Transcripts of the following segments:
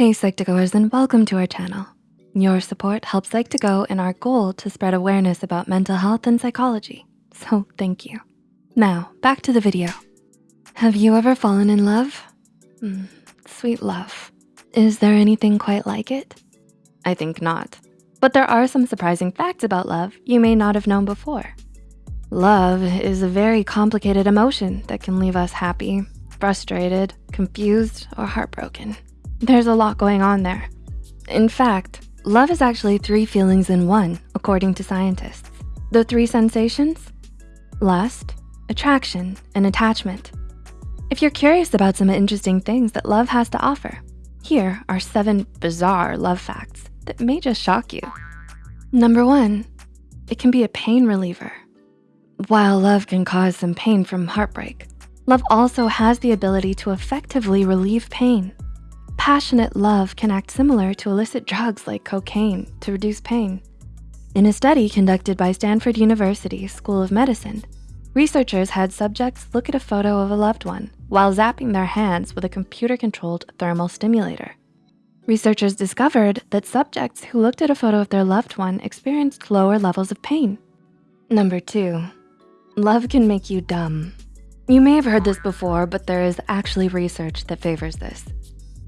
Hey Psych2Goers and welcome to our channel. Your support helps Psych2Go in our goal to spread awareness about mental health and psychology. So thank you. Now, back to the video. Have you ever fallen in love? Mm, sweet love. Is there anything quite like it? I think not. But there are some surprising facts about love you may not have known before. Love is a very complicated emotion that can leave us happy, frustrated, confused, or heartbroken. There's a lot going on there. In fact, love is actually three feelings in one, according to scientists. The three sensations? Lust, attraction, and attachment. If you're curious about some interesting things that love has to offer, here are seven bizarre love facts that may just shock you. Number one, it can be a pain reliever. While love can cause some pain from heartbreak, love also has the ability to effectively relieve pain. Passionate love can act similar to illicit drugs like cocaine to reduce pain. In a study conducted by Stanford University School of Medicine, researchers had subjects look at a photo of a loved one while zapping their hands with a computer-controlled thermal stimulator. Researchers discovered that subjects who looked at a photo of their loved one experienced lower levels of pain. Number two, love can make you dumb. You may have heard this before, but there is actually research that favors this.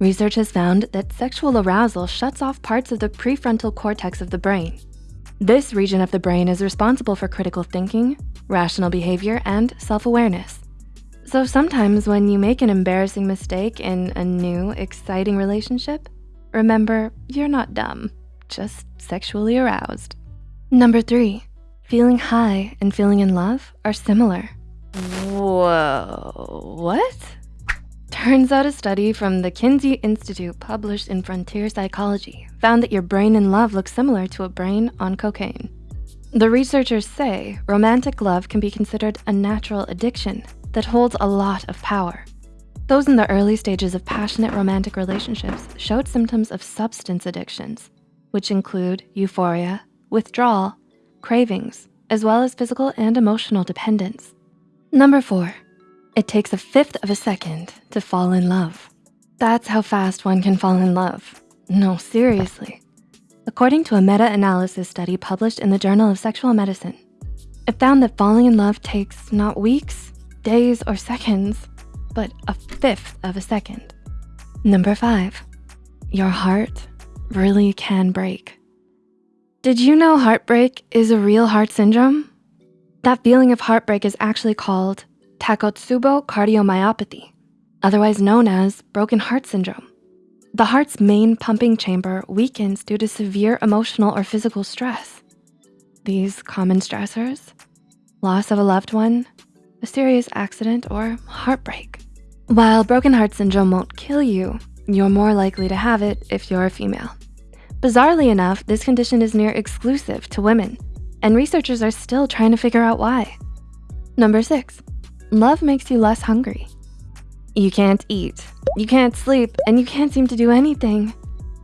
Research has found that sexual arousal shuts off parts of the prefrontal cortex of the brain. This region of the brain is responsible for critical thinking, rational behavior, and self-awareness. So sometimes when you make an embarrassing mistake in a new, exciting relationship, remember, you're not dumb, just sexually aroused. Number three, feeling high and feeling in love are similar. Whoa, what? Turns out a study from the Kinsey Institute published in Frontier Psychology found that your brain in love looks similar to a brain on cocaine. The researchers say romantic love can be considered a natural addiction that holds a lot of power. Those in the early stages of passionate romantic relationships showed symptoms of substance addictions, which include euphoria, withdrawal, cravings, as well as physical and emotional dependence. Number four, it takes a fifth of a second to fall in love. That's how fast one can fall in love. No, seriously. According to a meta-analysis study published in the Journal of Sexual Medicine, it found that falling in love takes not weeks, days, or seconds, but a fifth of a second. Number five, your heart really can break. Did you know heartbreak is a real heart syndrome? That feeling of heartbreak is actually called Takotsubo cardiomyopathy, otherwise known as broken heart syndrome. The heart's main pumping chamber weakens due to severe emotional or physical stress. These common stressors, loss of a loved one, a serious accident, or heartbreak. While broken heart syndrome won't kill you, you're more likely to have it if you're a female. Bizarrely enough, this condition is near exclusive to women, and researchers are still trying to figure out why. Number six, love makes you less hungry. You can't eat, you can't sleep, and you can't seem to do anything.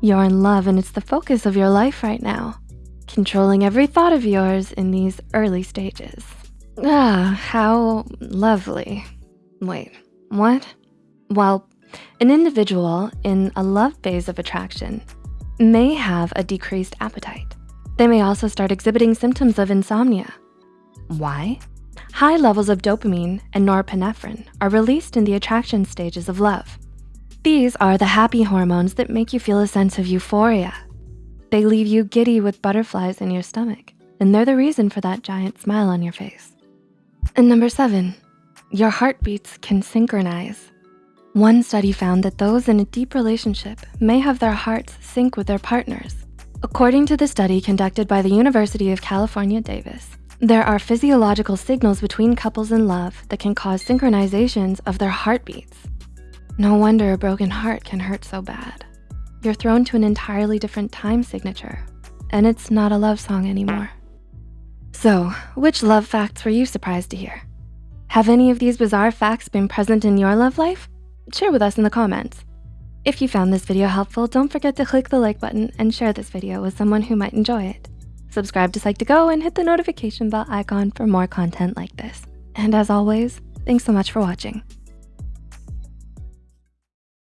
You're in love and it's the focus of your life right now, controlling every thought of yours in these early stages. Ah, how lovely. Wait, what? Well, an individual in a love phase of attraction may have a decreased appetite. They may also start exhibiting symptoms of insomnia. Why? High levels of dopamine and norepinephrine are released in the attraction stages of love. These are the happy hormones that make you feel a sense of euphoria. They leave you giddy with butterflies in your stomach, and they're the reason for that giant smile on your face. And number seven, your heartbeats can synchronize. One study found that those in a deep relationship may have their hearts sync with their partners. According to the study conducted by the University of California, Davis, there are physiological signals between couples in love that can cause synchronizations of their heartbeats. No wonder a broken heart can hurt so bad. You're thrown to an entirely different time signature, and it's not a love song anymore. So, which love facts were you surprised to hear? Have any of these bizarre facts been present in your love life? Share with us in the comments. If you found this video helpful, don't forget to click the like button and share this video with someone who might enjoy it. Subscribe to Psych2Go and hit the notification bell icon for more content like this. And as always, thanks so much for watching.